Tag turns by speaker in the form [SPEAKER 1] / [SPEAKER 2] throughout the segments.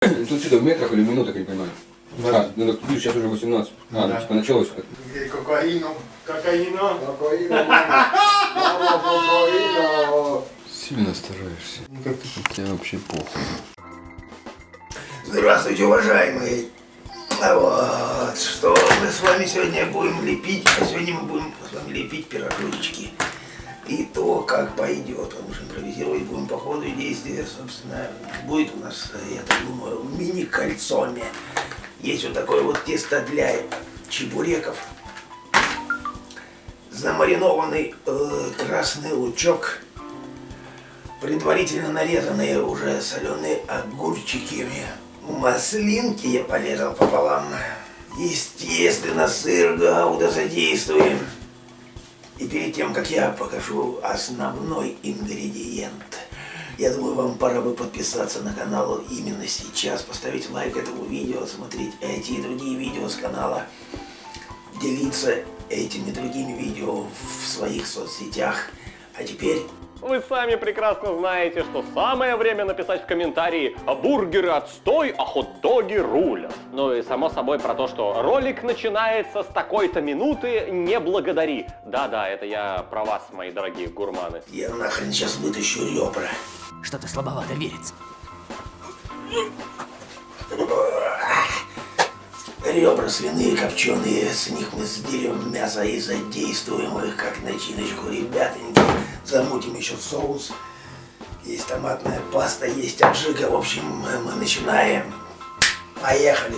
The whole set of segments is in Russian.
[SPEAKER 1] Тут что-то в метрах или в минутах, я не понимаю. А, ну так видишь, сейчас уже 18. А, ну
[SPEAKER 2] Да.
[SPEAKER 1] типа началось как.
[SPEAKER 2] Где кокаину?
[SPEAKER 3] Кокаина.
[SPEAKER 2] Кокаину, мама. Мама, кокаину.
[SPEAKER 1] Сильно стараешься.
[SPEAKER 2] Ну как ты?
[SPEAKER 1] Тебе вообще похуй.
[SPEAKER 4] Здравствуйте, уважаемые. А Вот, что мы с вами сегодня будем лепить? А сегодня мы будем с вами лепить пирожочки. И то, как пойдет, потому что импровизировать будем по ходу действия, собственно, будет у нас, я так думаю, мини-кольцоне. Есть вот такое вот тесто для чебуреков. Замаринованный э, красный лучок, предварительно нарезанные уже соленые огурчики, маслинки я порезал пополам. Естественно, сыр гауда задействуем. И перед тем, как я покажу основной ингредиент, я думаю, вам пора бы подписаться на канал именно сейчас, поставить лайк этому видео, смотреть эти и другие видео с канала, делиться этими другими видео в своих соцсетях. А теперь
[SPEAKER 3] Вы сами прекрасно знаете, что самое время написать в комментарии «А бургеры отстой, а хот-доги рулят». Ну и само собой про то, что ролик начинается с такой-то минуты, не благодари. Да-да, это я про вас, мои дорогие гурманы.
[SPEAKER 4] я нахрен сейчас вытащу ребра.
[SPEAKER 5] Что-то слабовато верится.
[SPEAKER 4] Ребра свиные копченые, с них мы сдерем мясо и задействуем их как начиночку, ребятоньки. Замутим еще соус. Есть томатная паста, есть аджика. В общем, мы, мы начинаем. Поехали.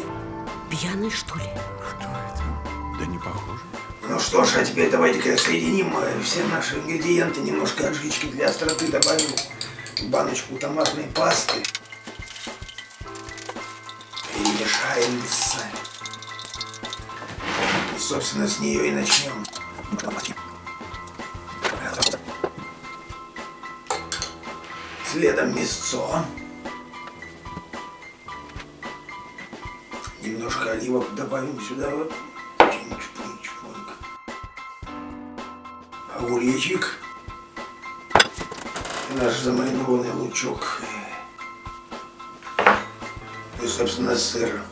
[SPEAKER 5] Пьяный, что ли?
[SPEAKER 1] Да не похоже.
[SPEAKER 4] Ну что ж, а теперь давайте-ка соединим э, все наши ингредиенты. Немножко аджички для остроты добавим. Баночку томатной пасты. Перемешаем. И, собственно, с нее и начнем. Следом мясцо. Немножко оливок добавим сюда. Огуречек. Наш замаринованный лучок. И, собственно, сыр.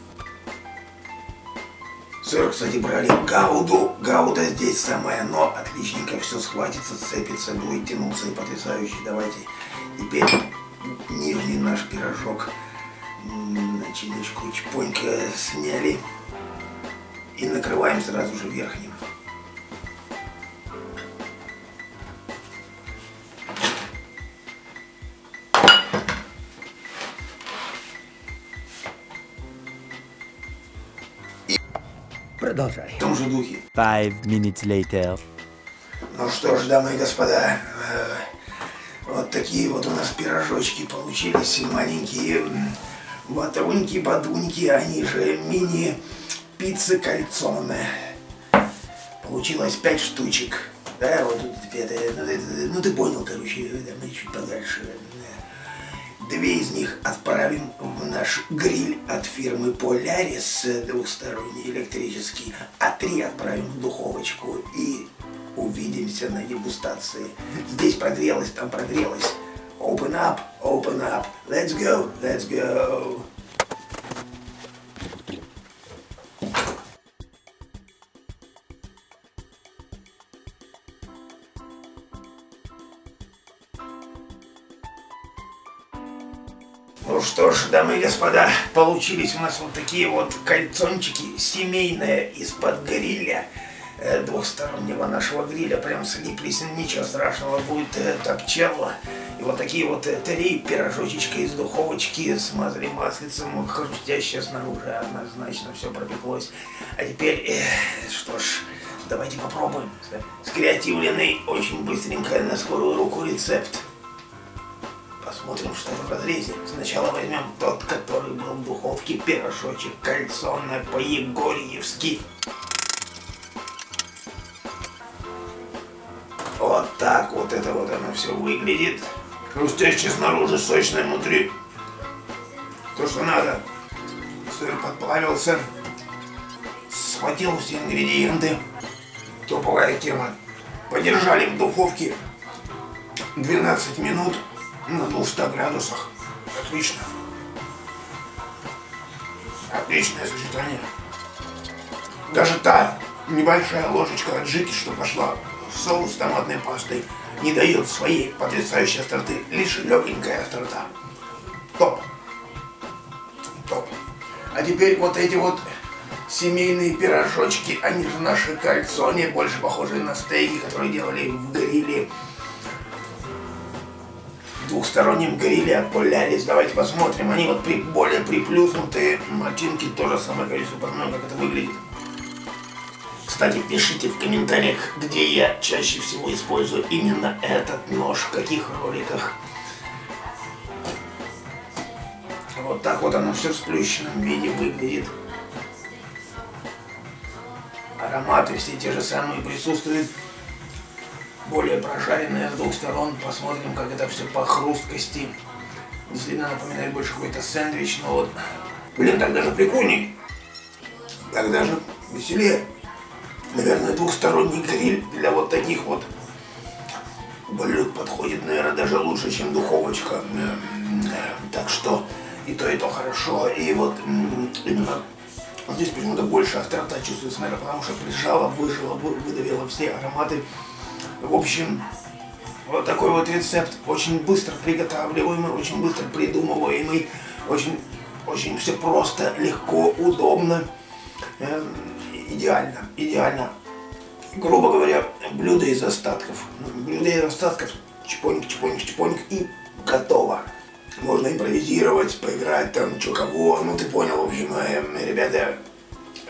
[SPEAKER 4] Сыр, кстати, брали гауду. Гауда здесь самое но. Отличненько все схватится, сцепится, будет тянуться и потрясающе. Давайте теперь нижний наш пирожок. Начиночку чпонька сняли. И накрываем сразу же верхним.
[SPEAKER 5] Продолжай.
[SPEAKER 4] В том же духе.
[SPEAKER 6] Five minutes later.
[SPEAKER 4] Ну что ж, дамы и господа, такие вот у нас пирожочки получились, маленькие ватруньки-бадуньки, они же мини-пиццы кальцоне. Получилось пять штучек. Да, вот тут ну, это- ну ты понял, короче, мы чуть подальше. Две из них отправим в наш гриль от фирмы Polaris э, двухсторонний электрический, а три отправим в духовочку и увидимся на дегустации. Здесь прогрелось, там прогрелось. Open up, open up. Let's go, let's go. Ну что ж, дамы и господа, получились у нас вот такие вот кольцончики семейные из-под гриля, э, двухстороннего нашего гриля, прям слиплись, ничего страшного, будет э, топчелло. И вот такие вот э, три пирожочечка из духовочки смазали маслицем, хрустящее снаружи, однозначно все пропеклось. А теперь, э, что ж, давайте попробуем. Скреативленный очень быстренько на скорую руку рецепт. Посмотрим, что в разрезе. Сначала возьмем тот, который был в духовке, пирожочек кальцоне по-егорьевски. Так вот это вот оно все выглядит. Хрустящее снаружи, сочное внутри. То, что надо. Сыр подплавился. Схватил все ингредиенты. Топовая тема. Подержали в духовке 12 минут на 200 градусах. Отлично. Отличное сочетание. Даже та небольшая ложечка аджики, что пошла в соус с томатной пастой, не дает своей потрясающей остроты. Лишь легенькая острота. Топ. Топ. А теперь вот эти вот семейные пирожочки, они же наши кальцони, больше похожие на стейки, которые делали в гриле. В двухстороннем гриле от. Давайте посмотрим. Они вот при, более приплюснутые. Мочинки тоже самое количество. Посмотрим, как это выглядит. Кстати, пишите в комментариях, где я чаще всего использую именно этот нож, в каких роликах. Вот так вот оно все в сплющенном виде выглядит. Ароматы все те же самые присутствуют. Более прожаренные с двух сторон. Посмотрим, как это все по хрусткости. Действительно напоминает больше какой-то сэндвич, но вот... Блин, так даже прикольней. Так даже веселее. Наверное, двухсторонний гриль для вот таких вот блюд подходит, наверное, даже лучше, чем духовочка. Э, Так что и то, и то хорошо. И вот именно здесь почему-то больше острота чувствуется, наверное, потому что прижала, выжила, вы- выдавила все ароматы. В общем, вот такой вот рецепт, очень быстро приготавливаемый, очень быстро придумываемый, очень, очень все просто, легко, удобно, Эм, идеально, идеально. Грубо говоря, блюдо из остатков. Блюдо из остатков, чпоник, чпоник, чпоник и готово. Можно импровизировать, поиграть там, что кого, ну ты понял, в общем, эм, ребята,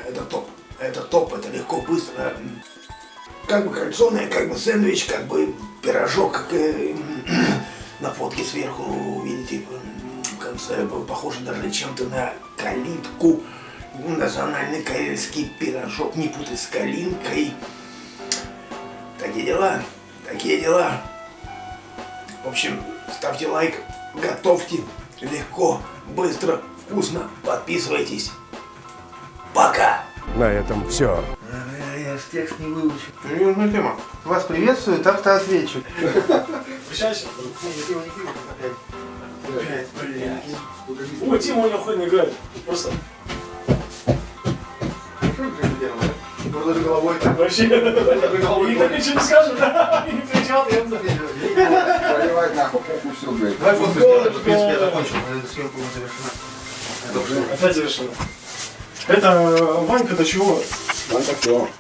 [SPEAKER 4] это топ, это топ, это легко, быстро. Как бы кальцоне, как бы сэндвич, как бы пирожок, как э, на фотке сверху, видите, в конце похоже даже чем-то на калитку. Национальный карельский пирожок, не путай с калинкой. Такие дела, такие дела. В общем, ставьте лайк, готовьте легко, быстро, вкусно, подписывайтесь. Пока!
[SPEAKER 7] На этом все.
[SPEAKER 4] Я ж текст не выучил. Серьезная тема. Вас приветствует автоответчик.
[SPEAKER 8] О, Тима у него охотно играет. Просто
[SPEAKER 2] Просто головой
[SPEAKER 8] вообще. Никто ничего не скажет, да? Не кричат, я
[SPEAKER 2] Проливать нахуй.
[SPEAKER 1] Ну все, блядь.
[SPEAKER 4] Давай фотку сделаем, в принципе, я закончил. Съемка уже завершена.
[SPEAKER 8] Опять завершено. Это Ванька, до чего?
[SPEAKER 1] Ванька кто?
[SPEAKER 8] Ванька